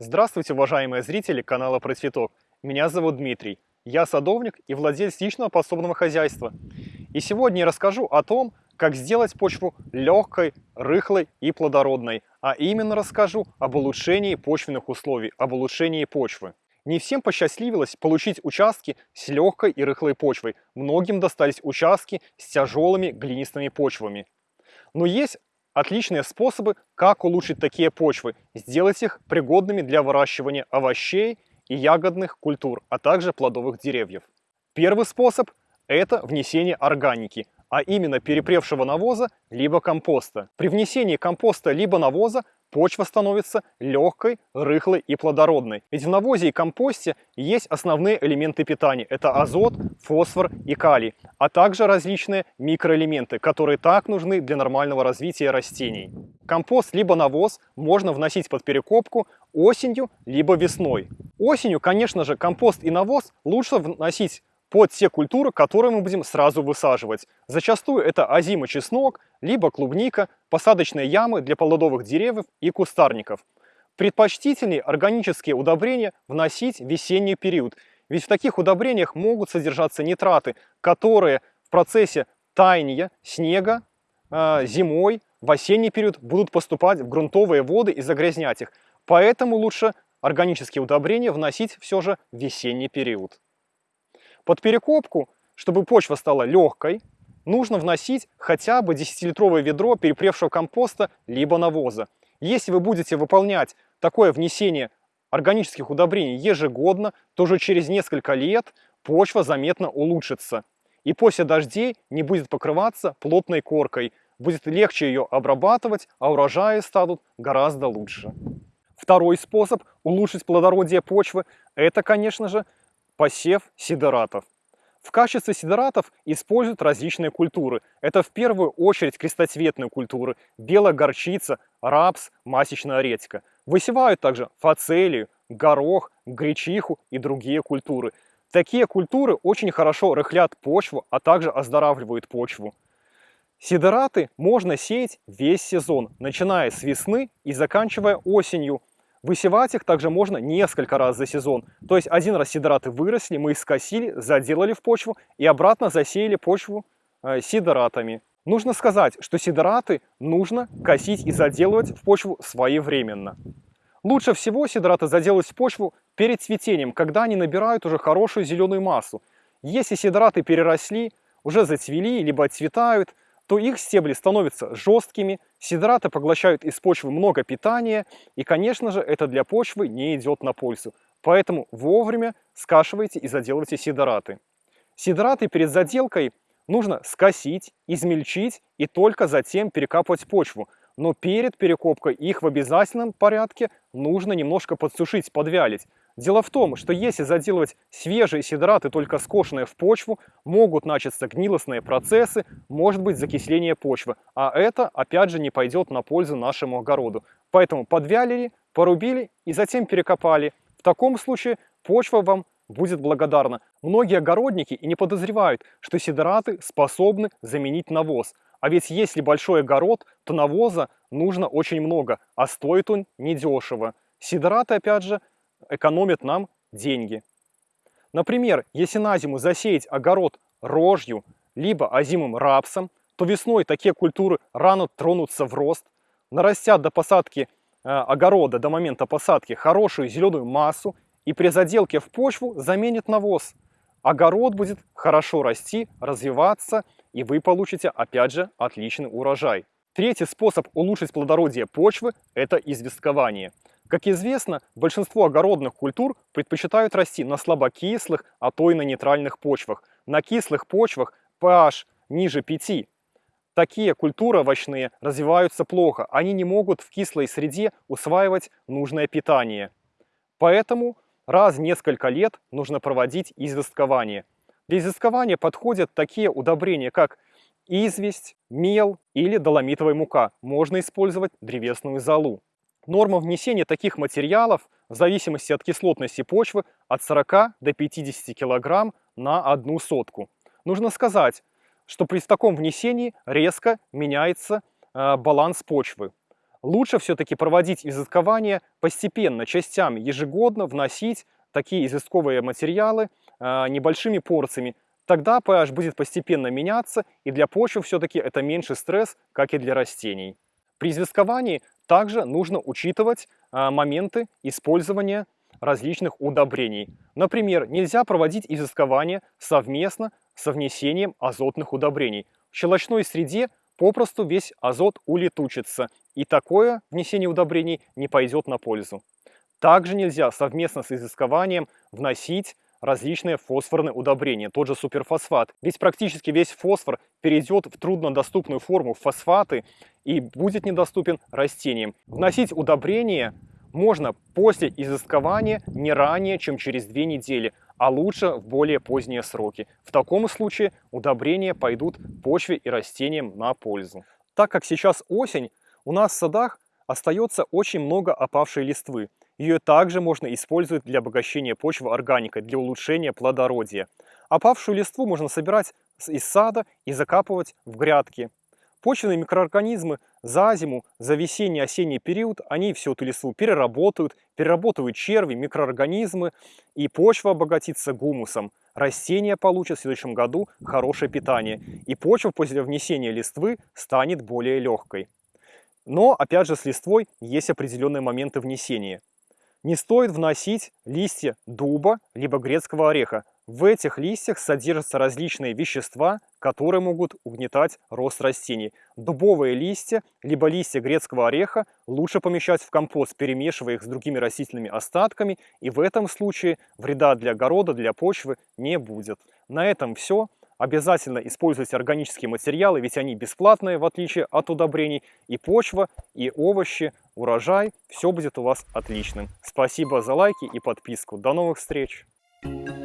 Здравствуйте, уважаемые зрители канала Про Цветок. Меня зовут Дмитрий. Я садовник и владелец личного подсобного хозяйства. И сегодня я расскажу о том, как сделать почву легкой, рыхлой и плодородной. А именно расскажу об улучшении почвенных условий, об улучшении почвы. Не всем посчастливилось получить участки с легкой и рыхлой почвой. Многим достались участки с тяжелыми глинистыми почвами. Но есть отличные способы, как улучшить такие почвы, сделать их пригодными для выращивания овощей и ягодных культур, а также плодовых деревьев. Первый способ – это внесение органики, а именно перепревшего навоза либо компоста. При внесении компоста либо навоза почва становится легкой, рыхлой и плодородной. Ведь в навозе и компосте есть основные элементы питания. Это азот, фосфор и калий, а также различные микроэлементы, которые так нужны для нормального развития растений. Компост либо навоз можно вносить под перекопку осенью либо весной. Осенью, конечно же, компост и навоз лучше вносить под те культуры, которые мы будем сразу высаживать. Зачастую это озимый чеснок, либо клубника, посадочные ямы для плодовых деревьев и кустарников. Предпочтительнее органические удобрения вносить в весенний период, ведь в таких удобрениях могут содержаться нитраты, которые в процессе таяния снега э, зимой в осенний период будут поступать в грунтовые воды и загрязнять их. Поэтому лучше органические удобрения вносить все же в весенний период. Под перекопку, чтобы почва стала легкой, нужно вносить хотя бы 10-литровое ведро перепревшего компоста либо навоза. Если вы будете выполнять такое внесение органических удобрений ежегодно, то уже через несколько лет почва заметно улучшится. И после дождей не будет покрываться плотной коркой, будет легче ее обрабатывать, а урожаи станут гораздо лучше. Второй способ улучшить плодородие почвы – это, конечно же, посев сидератов. В качестве сидератов используют различные культуры. Это в первую очередь крестоцветные культуры – белая горчица, рапс, масечная редька. Высевают также фацелию, горох, гречиху и другие культуры. Такие культуры очень хорошо рыхлят почву, а также оздоравливают почву. Сидераты можно сеять весь сезон, начиная с весны и заканчивая осенью. Высевать их также можно несколько раз за сезон. То есть один раз сидораты выросли, мы их скосили, заделали в почву и обратно засеяли почву э, сидоратами. Нужно сказать, что сидораты нужно косить и заделывать в почву своевременно. Лучше всего сидораты заделать в почву перед цветением, когда они набирают уже хорошую зеленую массу. Если сидораты переросли, уже зацвели, либо отцветают, то их стебли становятся жесткими, сидраты поглощают из почвы много питания, и, конечно же, это для почвы не идет на пользу. Поэтому вовремя скашивайте и заделывайте сидораты. Сидораты перед заделкой нужно скосить, измельчить и только затем перекапывать почву. Но перед перекопкой их в обязательном порядке нужно немножко подсушить, подвялить. Дело в том, что если заделывать свежие сидраты, только скошенные в почву, могут начаться гнилостные процессы, может быть закисление почвы. А это, опять же, не пойдет на пользу нашему огороду. Поэтому подвялили, порубили и затем перекопали. В таком случае почва вам будет благодарна. Многие огородники и не подозревают, что сидраты способны заменить навоз. А ведь если большой огород, то навоза нужно очень много, а стоит он недешево. Сидраты, опять же, экономит нам деньги. Например, если на зиму засеять огород рожью, либо озимым рапсом, то весной такие культуры рано тронутся в рост, нарастят до посадки э, огорода, до момента посадки, хорошую зеленую массу и при заделке в почву заменит навоз. Огород будет хорошо расти, развиваться, и вы получите, опять же, отличный урожай. Третий способ улучшить плодородие почвы – это известкование. Как известно, большинство огородных культур предпочитают расти на слабокислых, а то и на нейтральных почвах. На кислых почвах pH ниже 5. Такие культуры овощные развиваются плохо, они не могут в кислой среде усваивать нужное питание. Поэтому раз в несколько лет нужно проводить известкование. Для известкования подходят такие удобрения, как известь, мел или доломитовая мука. Можно использовать древесную золу. Норма внесения таких материалов в зависимости от кислотности почвы от 40 до 50 кг на одну сотку. Нужно сказать, что при таком внесении резко меняется э, баланс почвы. Лучше все-таки проводить известкование постепенно, частями, ежегодно вносить такие известковые материалы э, небольшими порциями. Тогда pH будет постепенно меняться, и для почвы все-таки это меньше стресс, как и для растений. При известковании также нужно учитывать э, моменты использования различных удобрений. Например, нельзя проводить известкование совместно со внесением азотных удобрений. В щелочной среде попросту весь азот улетучится, и такое внесение удобрений не пойдет на пользу. Также нельзя совместно с изыскованием вносить различные фосфорные удобрения, тот же суперфосфат. Ведь практически весь фосфор перейдет в труднодоступную форму фосфаты и будет недоступен растениям. Вносить удобрения можно после изыскования не ранее, чем через две недели, а лучше в более поздние сроки. В таком случае удобрения пойдут почве и растениям на пользу. Так как сейчас осень, у нас в садах остается очень много опавшей листвы. Ее также можно использовать для обогащения почвы органикой, для улучшения плодородия. Опавшую листву можно собирать из сада и закапывать в грядки. Почвенные микроорганизмы за зиму, за весенний-осенний период, они всю эту листву переработают, переработают черви, микроорганизмы, и почва обогатится гумусом. Растения получат в следующем году хорошее питание, и почва после внесения листвы станет более легкой. Но, опять же, с листвой есть определенные моменты внесения. Не стоит вносить листья дуба либо грецкого ореха. В этих листьях содержатся различные вещества, которые могут угнетать рост растений. Дубовые листья, либо листья грецкого ореха лучше помещать в компост, перемешивая их с другими растительными остатками, и в этом случае вреда для огорода, для почвы не будет. На этом все. Обязательно используйте органические материалы, ведь они бесплатные, в отличие от удобрений. И почва, и овощи, урожай, все будет у вас отличным. Спасибо за лайки и подписку. До новых встреч! Thank you.